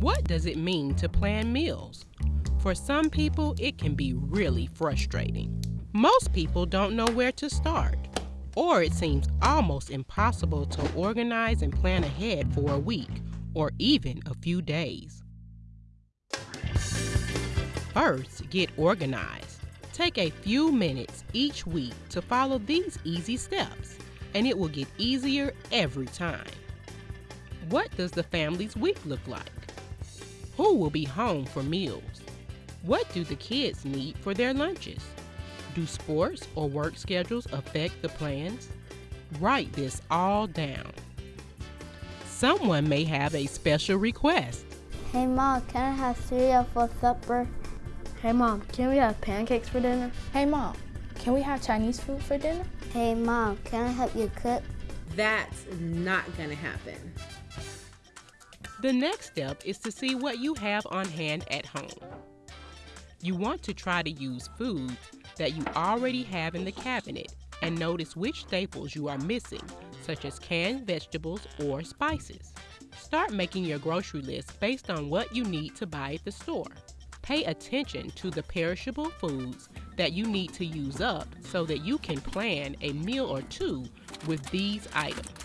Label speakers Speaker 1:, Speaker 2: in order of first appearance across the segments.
Speaker 1: What does it mean to plan meals? For some people, it can be really frustrating. Most people don't know where to start, or it seems almost impossible to organize and plan ahead for a week or even a few days. First, get organized. Take a few minutes each week to follow these easy steps, and it will get easier every time. What does the family's week look like? Who will be home for meals? What do the kids need for their lunches? Do sports or work schedules affect the plans? Write this all down. Someone may have a special request.
Speaker 2: Hey mom, can I have cereal for supper?
Speaker 3: Hey mom, can we have pancakes for dinner?
Speaker 4: Hey mom, can we have Chinese food for dinner?
Speaker 2: Hey mom, can I help you cook?
Speaker 5: That's not gonna happen.
Speaker 1: The next step is to see what you have on hand at home. You want to try to use foods that you already have in the cabinet and notice which staples you are missing, such as canned vegetables or spices. Start making your grocery list based on what you need to buy at the store. Pay attention to the perishable foods that you need to use up so that you can plan a meal or two with these items.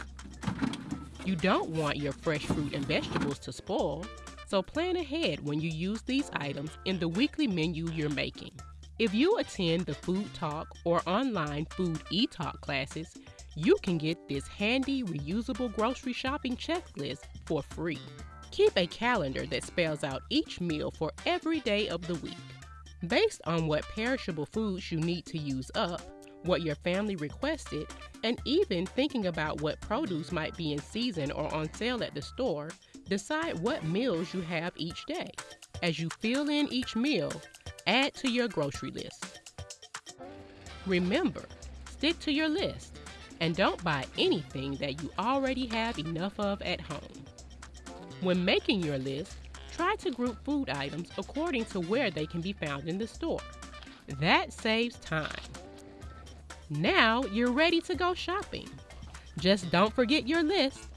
Speaker 1: You don't want your fresh fruit and vegetables to spoil, so plan ahead when you use these items in the weekly menu you're making. If you attend the Food Talk or online Food E-Talk classes, you can get this handy reusable grocery shopping checklist for free. Keep a calendar that spells out each meal for every day of the week. Based on what perishable foods you need to use up, what your family requested, and even thinking about what produce might be in season or on sale at the store, decide what meals you have each day. As you fill in each meal, add to your grocery list. Remember, stick to your list and don't buy anything that you already have enough of at home. When making your list, try to group food items according to where they can be found in the store. That saves time. Now you're ready to go shopping. Just don't forget your list.